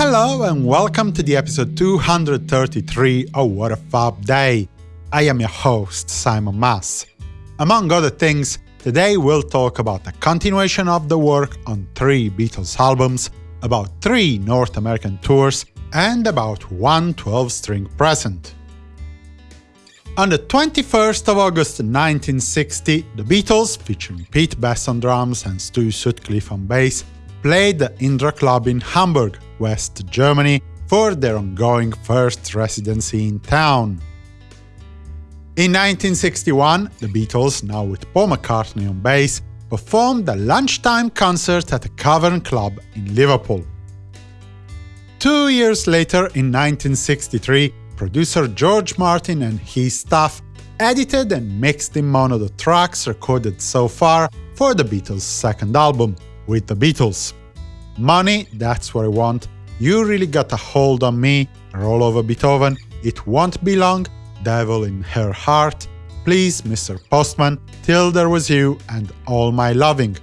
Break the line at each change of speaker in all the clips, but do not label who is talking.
Hello and welcome to the episode 233 of What a Fab Day. I am your host, Simon Mas. Among other things, today we'll talk about the continuation of the work on three Beatles albums, about three North American tours, and about one 12-string present. On the 21st of August 1960, the Beatles, featuring Pete Best on drums and Stu Sutcliffe on bass, played the Indra Club in Hamburg, West Germany, for their ongoing first residency in town. In 1961, the Beatles, now with Paul McCartney on bass, performed a lunchtime concert at a Cavern Club in Liverpool. Two years later, in 1963, producer George Martin and his staff edited and mixed in mono the tracks recorded so far for the Beatles' second album, With the Beatles. Money, that's what I want, You Really Got a Hold on Me, Roll Over Beethoven, It Won't Be Long, Devil in Her Heart, Please Mr. Postman, Till There Was You, and All My Loving.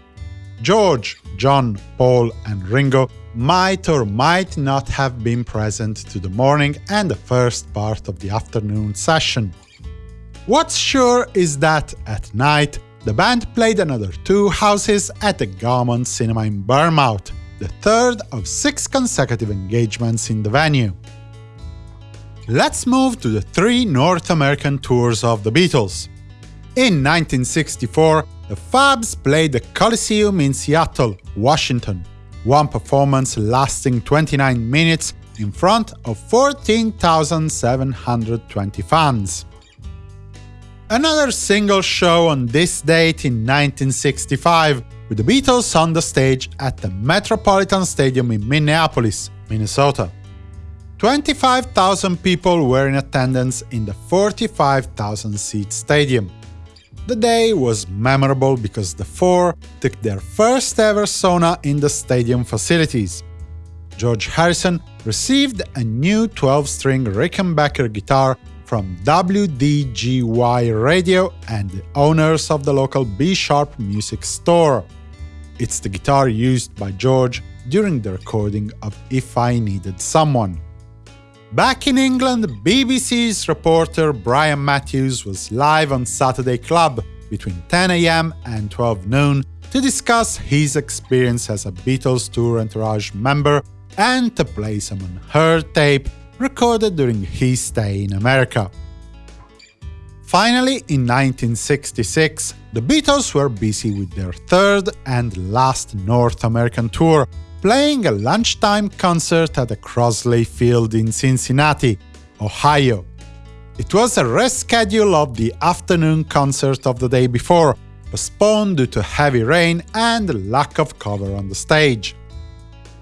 George, John, Paul, and Ringo might or might not have been present to the morning and the first part of the afternoon session. What's sure is that, at night, the band played another two houses at the Gaumont Cinema in Bournemouth, the third of six consecutive engagements in the venue. Let's move to the three North American tours of the Beatles. In 1964, the Fabs played the Coliseum in Seattle, Washington, one performance lasting 29 minutes in front of 14,720 fans. Another single show on this date in 1965, with the Beatles on the stage at the Metropolitan Stadium in Minneapolis, Minnesota. 25,000 people were in attendance in the 45,000-seat stadium. The day was memorable because the four took their first ever sauna in the stadium facilities. George Harrison received a new 12-string Rickenbacker guitar from WDGY Radio and the owners of the local B-Sharp music store. It's the guitar used by George during the recording of If I Needed Someone. Back in England, BBC's reporter Brian Matthews was live on Saturday Club between 10am and 12 noon to discuss his experience as a Beatles Tour Entourage member and to play some unheard tape recorded during his stay in America. Finally, in 1966, the Beatles were busy with their third and last North American tour, playing a lunchtime concert at the Crosley Field in Cincinnati, Ohio. It was a reschedule of the afternoon concert of the day before, postponed due to heavy rain and lack of cover on the stage.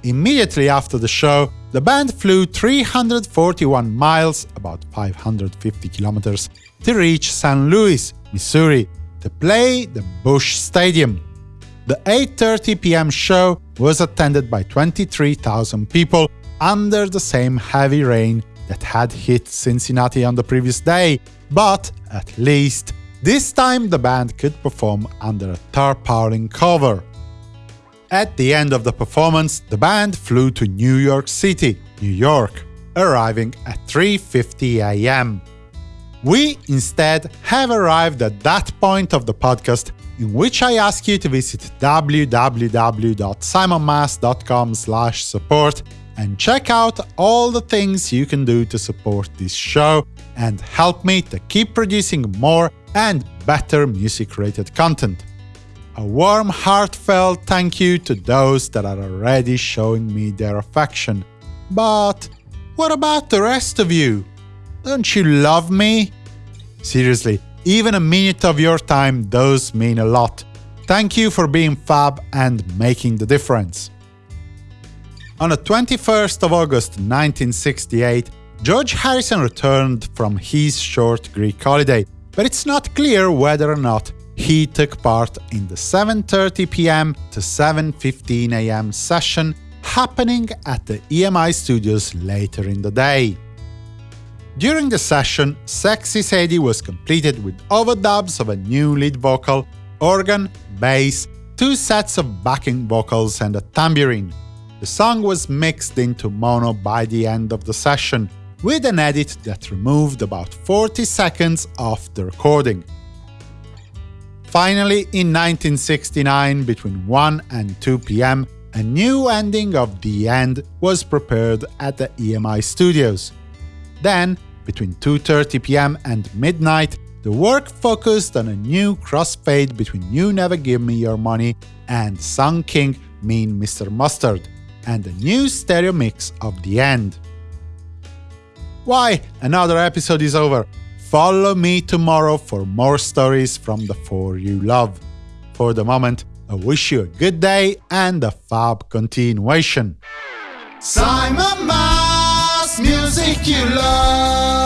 Immediately after the show, the band flew 341 miles, about 550 kilometers, to reach St. Louis, Missouri, to play the Busch Stadium, the 8.30 pm show was attended by 23,000 people under the same heavy rain that had hit Cincinnati on the previous day, but at least this time the band could perform under a tarpaulin cover. At the end of the performance, the band flew to New York City, New York, arriving at 3.50 am. We instead have arrived at that point of the podcast in which I ask you to visit www.simonmas.com support and check out all the things you can do to support this show and help me to keep producing more and better music-related content. A warm, heartfelt thank you to those that are already showing me their affection. But what about the rest of you? Don't you love me? Seriously, even a minute of your time does mean a lot. Thank you for being fab and making the difference. On the 21st of August 1968, George Harrison returned from his short Greek holiday, but it's not clear whether or not he took part in the 7.30 pm to 7.15 am session happening at the EMI studios later in the day. During the session, Sexy Sadie was completed with overdubs of a new lead vocal, organ, bass, two sets of backing vocals and a tambourine. The song was mixed into mono by the end of the session, with an edit that removed about 40 seconds of the recording. Finally, in 1969, between 1 and 2 pm, a new ending of The End was prepared at the EMI studios. Then, between 2.30 pm and midnight, the work focused on a new crossfade between You Never Give Me Your Money and Sun King Mean Mr. Mustard, and a new stereo mix of the end. Why, another episode is over. Follow me tomorrow for more stories from the four you love. For the moment, I wish you a good day and a fab continuation.
Simon Mas, music you love.